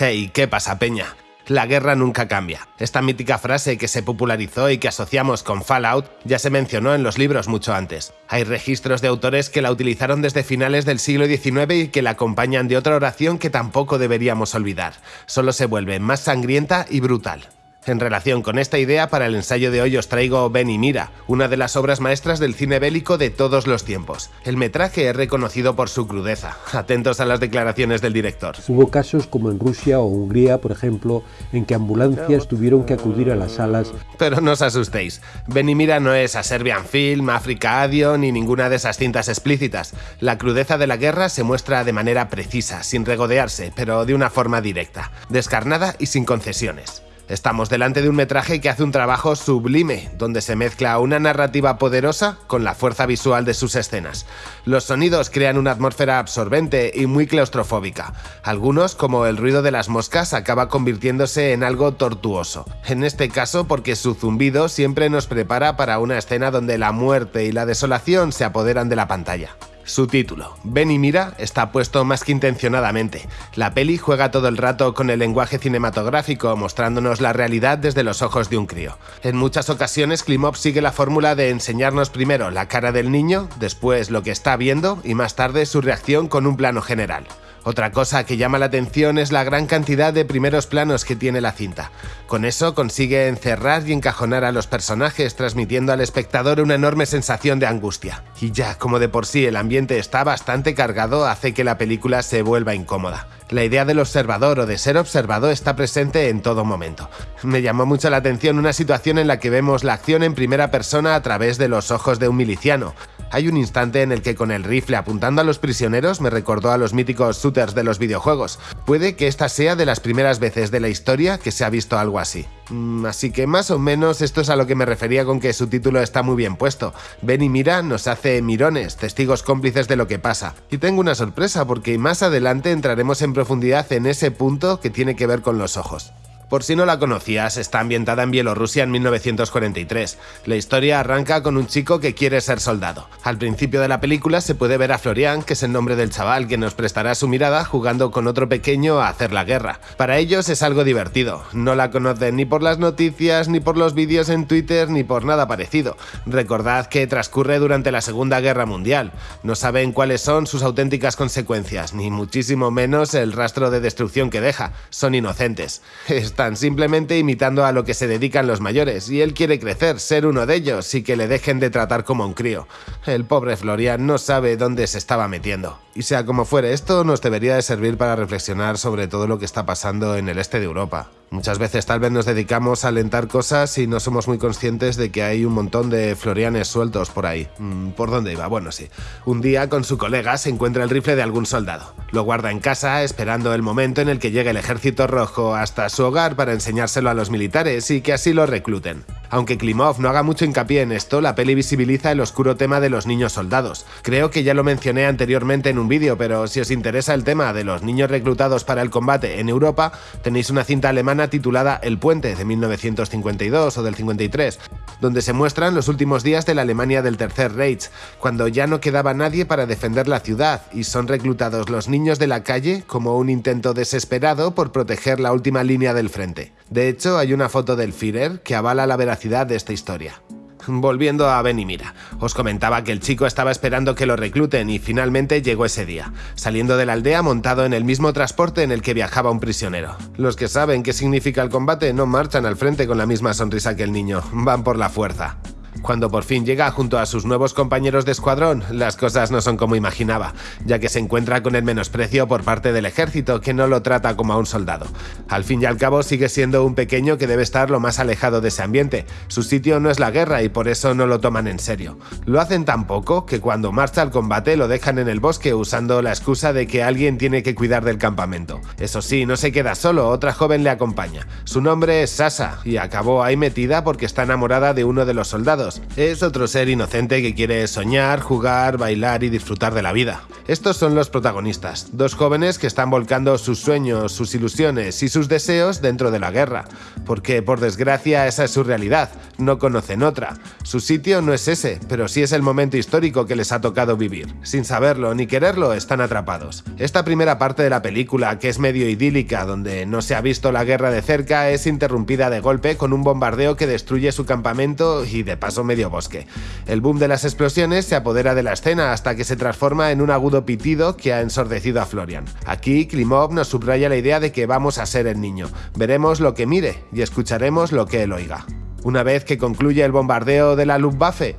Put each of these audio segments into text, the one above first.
Hey, ¿qué pasa, Peña? La guerra nunca cambia. Esta mítica frase que se popularizó y que asociamos con Fallout ya se mencionó en los libros mucho antes. Hay registros de autores que la utilizaron desde finales del siglo XIX y que la acompañan de otra oración que tampoco deberíamos olvidar. Solo se vuelve más sangrienta y brutal. En relación con esta idea, para el ensayo de hoy os traigo Ben y Mira, una de las obras maestras del cine bélico de todos los tiempos. El metraje es reconocido por su crudeza. Atentos a las declaraciones del director. Hubo casos como en Rusia o Hungría, por ejemplo, en que ambulancias tuvieron que acudir a las salas. Pero no os asustéis, Ben y Mira no es a Serbian Film, Africa Adio ni ninguna de esas cintas explícitas. La crudeza de la guerra se muestra de manera precisa, sin regodearse, pero de una forma directa, descarnada y sin concesiones. Estamos delante de un metraje que hace un trabajo sublime, donde se mezcla una narrativa poderosa con la fuerza visual de sus escenas. Los sonidos crean una atmósfera absorbente y muy claustrofóbica. Algunos, como el ruido de las moscas, acaba convirtiéndose en algo tortuoso. En este caso porque su zumbido siempre nos prepara para una escena donde la muerte y la desolación se apoderan de la pantalla. Su título, Ven y mira, está puesto más que intencionadamente. La peli juega todo el rato con el lenguaje cinematográfico, mostrándonos la realidad desde los ojos de un crío. En muchas ocasiones, Klimov sigue la fórmula de enseñarnos primero la cara del niño, después lo que está viendo y más tarde su reacción con un plano general. Otra cosa que llama la atención es la gran cantidad de primeros planos que tiene la cinta. Con eso consigue encerrar y encajonar a los personajes, transmitiendo al espectador una enorme sensación de angustia. Y ya, como de por sí el ambiente está bastante cargado, hace que la película se vuelva incómoda. La idea del observador o de ser observado está presente en todo momento. Me llamó mucho la atención una situación en la que vemos la acción en primera persona a través de los ojos de un miliciano. Hay un instante en el que con el rifle apuntando a los prisioneros me recordó a los míticos shooters de los videojuegos. Puede que esta sea de las primeras veces de la historia que se ha visto algo así. Mm, así que más o menos esto es a lo que me refería con que su título está muy bien puesto. Ven y mira nos hace mirones, testigos cómplices de lo que pasa. Y tengo una sorpresa porque más adelante entraremos en profundidad en ese punto que tiene que ver con los ojos. Por si no la conocías, está ambientada en Bielorrusia en 1943. La historia arranca con un chico que quiere ser soldado. Al principio de la película se puede ver a Florian, que es el nombre del chaval que nos prestará su mirada jugando con otro pequeño a hacer la guerra. Para ellos es algo divertido. No la conocen ni por las noticias, ni por los vídeos en Twitter, ni por nada parecido. Recordad que transcurre durante la Segunda Guerra Mundial. No saben cuáles son sus auténticas consecuencias, ni muchísimo menos el rastro de destrucción que deja. Son inocentes están simplemente imitando a lo que se dedican los mayores, y él quiere crecer, ser uno de ellos, y que le dejen de tratar como un crío. El pobre Florian no sabe dónde se estaba metiendo. Y sea como fuere, esto nos debería de servir para reflexionar sobre todo lo que está pasando en el este de Europa. Muchas veces tal vez nos dedicamos a alentar cosas y no somos muy conscientes de que hay un montón de florianes sueltos por ahí. Mm, ¿Por dónde iba? Bueno, sí. Un día con su colega se encuentra el rifle de algún soldado. Lo guarda en casa esperando el momento en el que llegue el ejército rojo hasta su hogar para enseñárselo a los militares y que así lo recluten. Aunque Klimov no haga mucho hincapié en esto, la peli visibiliza el oscuro tema de los niños soldados. Creo que ya lo mencioné anteriormente en un vídeo, pero si os interesa el tema de los niños reclutados para el combate en Europa, tenéis una cinta alemana titulada El Puente de 1952 o del 53, donde se muestran los últimos días de la Alemania del Tercer Reich, cuando ya no quedaba nadie para defender la ciudad y son reclutados los niños de la calle como un intento desesperado por proteger la última línea del frente. De hecho, hay una foto del Führer que avala la veracidad de esta historia. Volviendo a Ben y Mira, os comentaba que el chico estaba esperando que lo recluten y finalmente llegó ese día, saliendo de la aldea montado en el mismo transporte en el que viajaba un prisionero. Los que saben qué significa el combate no marchan al frente con la misma sonrisa que el niño, van por la fuerza. Cuando por fin llega junto a sus nuevos compañeros de escuadrón, las cosas no son como imaginaba, ya que se encuentra con el menosprecio por parte del ejército que no lo trata como a un soldado. Al fin y al cabo sigue siendo un pequeño que debe estar lo más alejado de ese ambiente, su sitio no es la guerra y por eso no lo toman en serio. Lo hacen tan poco que cuando marcha al combate lo dejan en el bosque usando la excusa de que alguien tiene que cuidar del campamento. Eso sí, no se queda solo, otra joven le acompaña. Su nombre es Sasa y acabó ahí metida porque está enamorada de uno de los soldados Es otro ser inocente que quiere soñar, jugar, bailar y disfrutar de la vida. Estos son los protagonistas, dos jóvenes que están volcando sus sueños, sus ilusiones y sus deseos dentro de la guerra, porque por desgracia esa es su realidad, no conocen otra. Su sitio no es ese, pero sí es el momento histórico que les ha tocado vivir. Sin saberlo ni quererlo, están atrapados. Esta primera parte de la película, que es medio idílica, donde no se ha visto la guerra de cerca, es interrumpida de golpe con un bombardeo que destruye su campamento y de paso medio bosque. El boom de las explosiones se apodera de la escena hasta que se transforma en un agudo pitido que ha ensordecido a Florian. Aquí Klimov nos subraya la idea de que vamos a ser el niño. Veremos lo que mire y escucharemos lo que él oiga. Una vez que concluye el bombardeo de la Luftwaffe,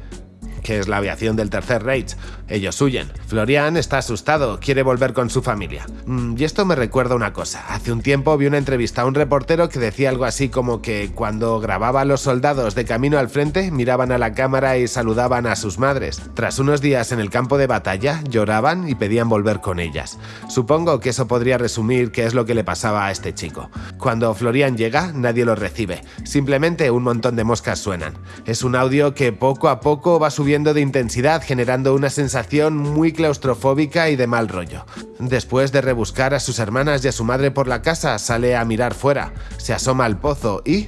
que es la aviación del Tercer Reich. Ellos huyen. Florian está asustado, quiere volver con su familia. Mm, y esto me recuerda una cosa. Hace un tiempo vi una entrevista a un reportero que decía algo así como que cuando grababa a los soldados de camino al frente, miraban a la cámara y saludaban a sus madres. Tras unos días en el campo de batalla, lloraban y pedían volver con ellas. Supongo que eso podría resumir qué es lo que le pasaba a este chico. Cuando Florian llega, nadie lo recibe. Simplemente un montón de moscas suenan. Es un audio que poco a poco va subiendo de intensidad, generando una sensación muy claustrofóbica y de mal rollo. Después de rebuscar a sus hermanas y a su madre por la casa, sale a mirar fuera, se asoma al pozo y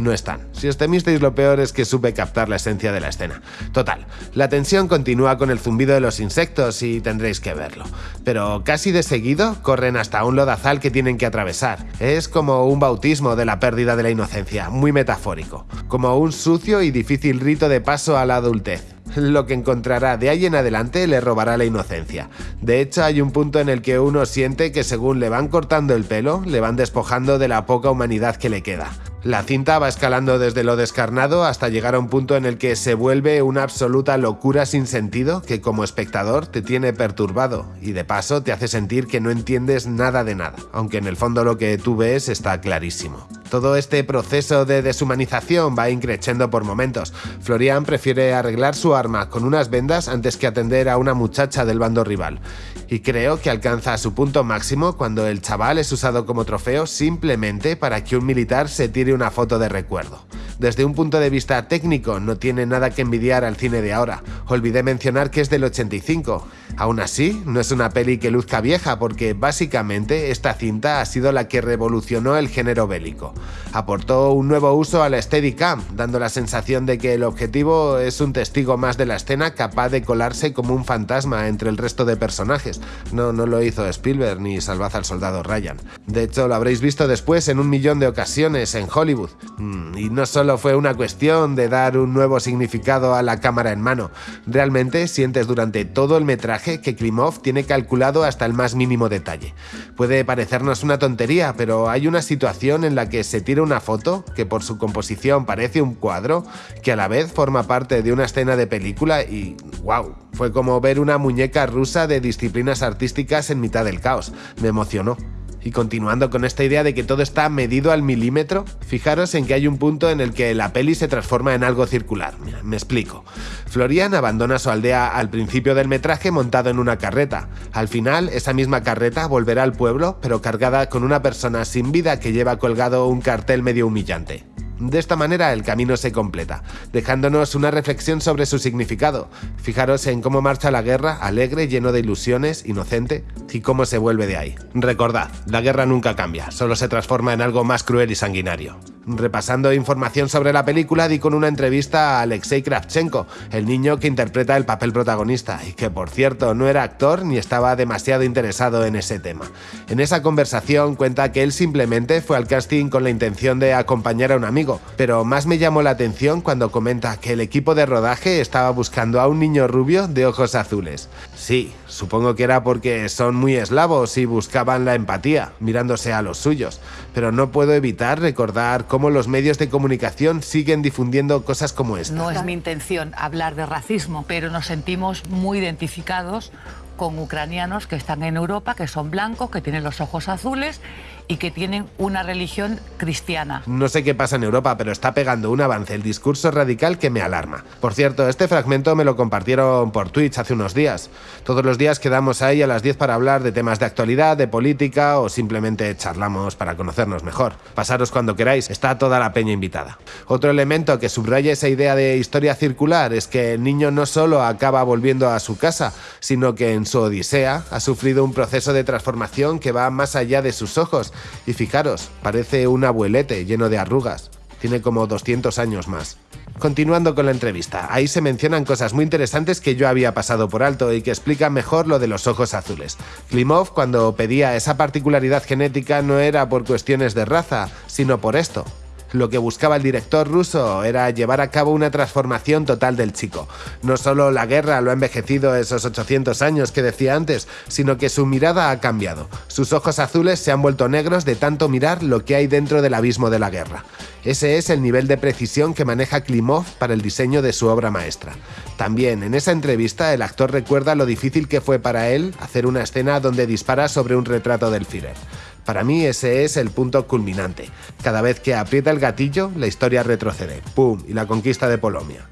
no están. Si os temisteis lo peor es que supe captar la esencia de la escena. Total, la tensión continúa con el zumbido de los insectos y tendréis que verlo. Pero casi de seguido corren hasta un lodazal que tienen que atravesar. Es como un bautismo de la pérdida de la inocencia, muy metafórico. Como un sucio y difícil rito de paso a la adultez. Lo que encontrará de ahí en adelante le robará la inocencia. De hecho, hay un punto en el que uno siente que según le van cortando el pelo, le van despojando de la poca humanidad que le queda. La cinta va escalando desde lo descarnado hasta llegar a un punto en el que se vuelve una absoluta locura sin sentido que como espectador te tiene perturbado y de paso te hace sentir que no entiendes nada de nada, aunque en el fondo lo que tú ves está clarísimo. Todo este proceso de deshumanización va increciendo por momentos. Florian prefiere arreglar su arma con unas vendas antes que atender a una muchacha del bando rival. Y creo que alcanza su punto máximo cuando el chaval es usado como trofeo simplemente para que un militar se tire una foto de recuerdo. Desde un punto de vista técnico no tiene nada que envidiar al cine de ahora. Olvidé mencionar que es del 85. Aún así, no es una peli que luzca vieja porque básicamente esta cinta ha sido la que revolucionó el género bélico. Aportó un nuevo uso a la Steadicam, dando la sensación de que el objetivo es un testigo más de la escena capaz de colarse como un fantasma entre el resto de personajes. No, no lo hizo Spielberg ni Salvad al soldado Ryan. De hecho, lo habréis visto después en un millón de ocasiones en Hollywood. Mm, y no solo fue una cuestión de dar un nuevo significado a la cámara en mano. Realmente sientes durante todo el metraje que Klimov tiene calculado hasta el más mínimo detalle. Puede parecernos una tontería, pero hay una situación en la que se tira una foto que por su composición parece un cuadro, que a la vez forma parte de una escena de película y wow, fue como ver una muñeca rusa de disciplinas artísticas en mitad del caos. Me emocionó. Y continuando con esta idea de que todo está medido al milímetro, fijaros en que hay un punto en el que la peli se transforma en algo circular. me explico. Florian abandona su aldea al principio del metraje montado en una carreta. Al final, esa misma carreta volverá al pueblo, pero cargada con una persona sin vida que lleva colgado un cartel medio humillante. De esta manera el camino se completa, dejándonos una reflexión sobre su significado. Fijaros en cómo marcha la guerra, alegre, lleno de ilusiones, inocente, y cómo se vuelve de ahí. Recordad, la guerra nunca cambia, solo se transforma en algo más cruel y sanguinario. Repasando información sobre la película, di con una entrevista a Alexei Kravchenko, el niño que interpreta el papel protagonista, y que por cierto no era actor ni estaba demasiado interesado en ese tema. En esa conversación cuenta que él simplemente fue al casting con la intención de acompañar a un amigo, pero más me llamó la atención cuando comenta que el equipo de rodaje estaba buscando a un niño rubio de ojos azules. Sí, supongo que era porque son muy eslavos y buscaban la empatía, mirándose a los suyos, pero no puedo evitar recordar cómo los medios de comunicación siguen difundiendo cosas como esta. No es mi intención hablar de racismo, pero nos sentimos muy identificados con ucranianos que están en Europa, que son blancos, que tienen los ojos azules y que tienen una religión cristiana. No sé qué pasa en Europa, pero está pegando un avance el discurso radical que me alarma. Por cierto, este fragmento me lo compartieron por Twitch hace unos días. Todos los días quedamos ahí a las 10 para hablar de temas de actualidad, de política o simplemente charlamos para conocernos mejor. Pasaros cuando queráis, está toda la peña invitada. Otro elemento que subraya esa idea de historia circular es que el niño no solo acaba volviendo a su casa, sino que en su odisea ha sufrido un proceso de transformación que va más allá de sus ojos y fijaros, parece un abuelete lleno de arrugas. Tiene como 200 años más. Continuando con la entrevista, ahí se mencionan cosas muy interesantes que yo había pasado por alto y que explican mejor lo de los ojos azules. Klimov, cuando pedía esa particularidad genética, no era por cuestiones de raza, sino por esto, lo que buscaba el director ruso era llevar a cabo una transformación total del chico. No solo la guerra lo ha envejecido esos 800 años que decía antes, sino que su mirada ha cambiado. Sus ojos azules se han vuelto negros de tanto mirar lo que hay dentro del abismo de la guerra. Ese es el nivel de precisión que maneja Klimov para el diseño de su obra maestra. También en esa entrevista el actor recuerda lo difícil que fue para él hacer una escena donde dispara sobre un retrato del Führer. Para mí ese es el punto culminante. Cada vez que aprieta el gatillo, la historia retrocede. ¡Pum! Y la conquista de Polonia.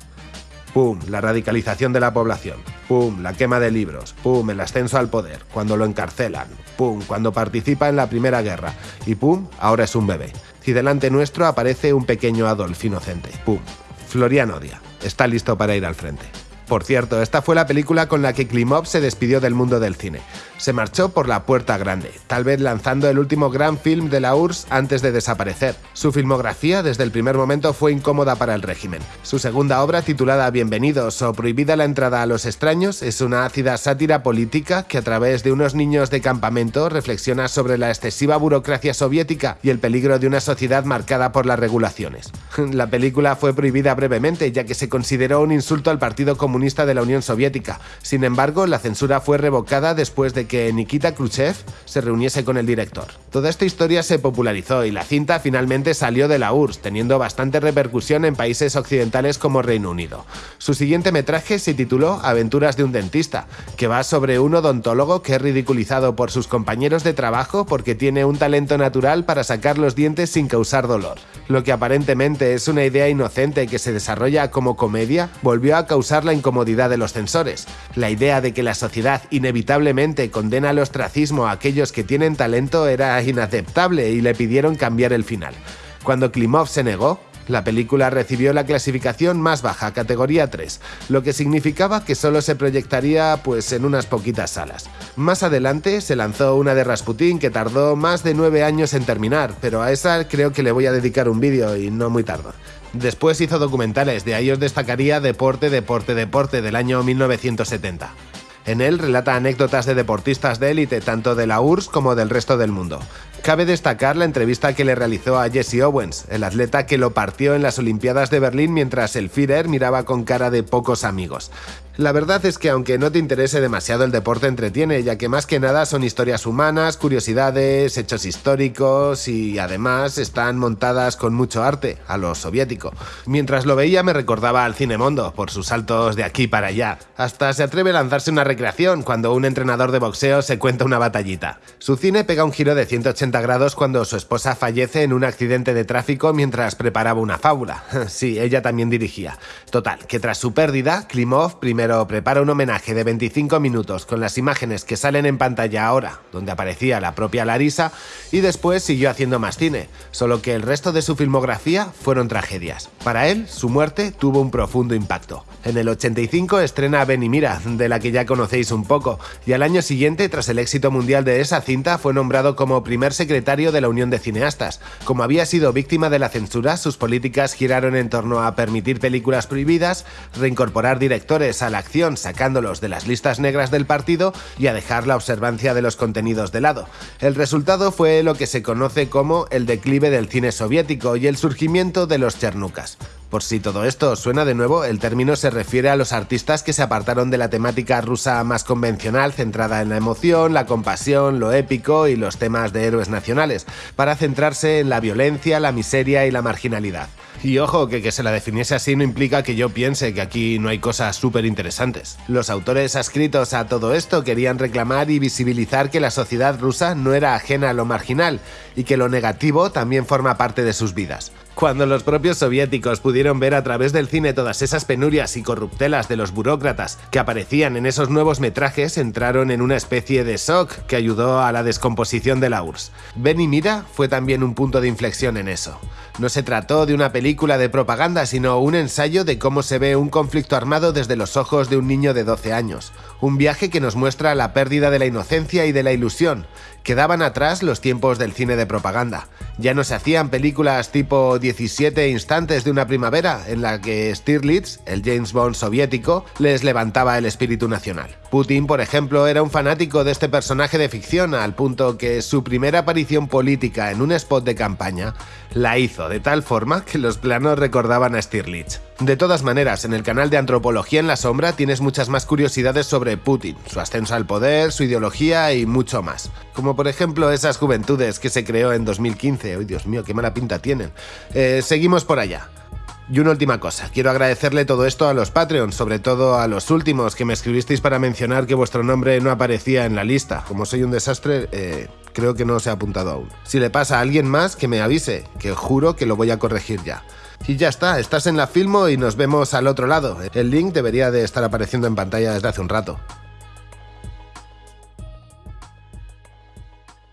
¡Pum! La radicalización de la población. ¡Pum! La quema de libros. ¡Pum! El ascenso al poder. Cuando lo encarcelan. ¡Pum! Cuando participa en la Primera Guerra. Y ¡pum! Ahora es un bebé. Y delante nuestro aparece un pequeño Adolf inocente. ¡Pum! Florian odia. Está listo para ir al frente. Por cierto, esta fue la película con la que Klimov se despidió del mundo del cine. Se marchó por la puerta grande, tal vez lanzando el último gran film de la URSS antes de desaparecer. Su filmografía desde el primer momento fue incómoda para el régimen. Su segunda obra, titulada Bienvenidos o Prohibida la entrada a los extraños, es una ácida sátira política que a través de unos niños de campamento reflexiona sobre la excesiva burocracia soviética y el peligro de una sociedad marcada por las regulaciones. La película fue prohibida brevemente ya que se consideró un insulto al Partido Comunista de la Unión Soviética. Sin embargo, la censura fue revocada después de que Nikita Khrushchev se reuniese con el director. Toda esta historia se popularizó y la cinta finalmente salió de la URSS, teniendo bastante repercusión en países occidentales como Reino Unido. Su siguiente metraje se tituló Aventuras de un dentista, que va sobre un odontólogo que es ridiculizado por sus compañeros de trabajo porque tiene un talento natural para sacar los dientes sin causar dolor. Lo que aparentemente es una idea inocente que se desarrolla como comedia, volvió a causar la incomodidad de los censores. La idea de que la sociedad inevitablemente condena al ostracismo a aquellos que tienen talento era inaceptable y le pidieron cambiar el final. Cuando Klimov se negó, la película recibió la clasificación más baja, categoría 3, lo que significaba que solo se proyectaría pues en unas poquitas salas. Más adelante se lanzó una de Rasputin que tardó más de 9 años en terminar, pero a esa creo que le voy a dedicar un vídeo y no muy tarde. Después hizo documentales, de ahí os destacaría Deporte, Deporte, Deporte del año 1970. En él relata anécdotas de deportistas de élite, tanto de la URSS como del resto del mundo. Cabe destacar la entrevista que le realizó a Jesse Owens, el atleta que lo partió en las Olimpiadas de Berlín mientras el Führer miraba con cara de pocos amigos. La verdad es que aunque no te interese demasiado el deporte entretiene, ya que más que nada son historias humanas, curiosidades, hechos históricos y además están montadas con mucho arte, a lo soviético. Mientras lo veía me recordaba al Cinemondo, por sus saltos de aquí para allá. Hasta se atreve a lanzarse una recreación cuando un entrenador de boxeo se cuenta una batallita. Su cine pega un giro de 180 grados cuando su esposa fallece en un accidente de tráfico mientras preparaba una fábula. Sí, ella también dirigía. Total, que tras su pérdida, Klimov primero prepara un homenaje de 25 minutos con las imágenes que salen en pantalla ahora, donde aparecía la propia Larisa, y después siguió haciendo más cine, solo que el resto de su filmografía fueron tragedias. Para él, su muerte tuvo un profundo impacto. En el 85 estrena Mira, de la que ya conocéis un poco, y al año siguiente, tras el éxito mundial de esa cinta, fue nombrado como primer secretario de la Unión de Cineastas. Como había sido víctima de la censura, sus políticas giraron en torno a permitir películas prohibidas, reincorporar directores a la acción sacándolos de las listas negras del partido y a dejar la observancia de los contenidos de lado. El resultado fue lo que se conoce como el declive del cine soviético y el surgimiento de los chernucas. Por si todo esto suena de nuevo, el término se refiere a los artistas que se apartaron de la temática rusa más convencional centrada en la emoción, la compasión, lo épico y los temas de héroes nacionales, para centrarse en la violencia, la miseria y la marginalidad. Y ojo, que que se la definiese así no implica que yo piense que aquí no hay cosas súper interesantes. Los autores adscritos a todo esto querían reclamar y visibilizar que la sociedad rusa no era ajena a lo marginal y que lo negativo también forma parte de sus vidas. Cuando los propios soviéticos pudieron ver a través del cine todas esas penurias y corruptelas de los burócratas que aparecían en esos nuevos metrajes, entraron en una especie de shock que ayudó a la descomposición de la URSS. Ben y Mira fue también un punto de inflexión en eso. No se trató de una película de propaganda, sino un ensayo de cómo se ve un conflicto armado desde los ojos de un niño de 12 años. Un viaje que nos muestra la pérdida de la inocencia y de la ilusión. Quedaban atrás los tiempos del cine de propaganda. Ya no se hacían películas tipo 17 instantes de una primavera en la que Stirlitz, el James Bond soviético, les levantaba el espíritu nacional. Putin, por ejemplo, era un fanático de este personaje de ficción al punto que su primera aparición política en un spot de campaña la hizo de tal forma que los planos recordaban a Stirlitz. De todas maneras, en el canal de Antropología en la Sombra tienes muchas más curiosidades sobre Putin, su ascenso al poder, su ideología y mucho más. Como por ejemplo esas juventudes que se creó en 2015. ¡Ay, Dios mío, qué mala pinta tienen! Eh, seguimos por allá. Y una última cosa, quiero agradecerle todo esto a los Patreons, sobre todo a los últimos que me escribisteis para mencionar que vuestro nombre no aparecía en la lista. Como soy un desastre, eh, creo que no se ha apuntado aún. Si le pasa a alguien más, que me avise, que juro que lo voy a corregir ya. Y ya está, estás en la Filmo y nos vemos al otro lado. El link debería de estar apareciendo en pantalla desde hace un rato.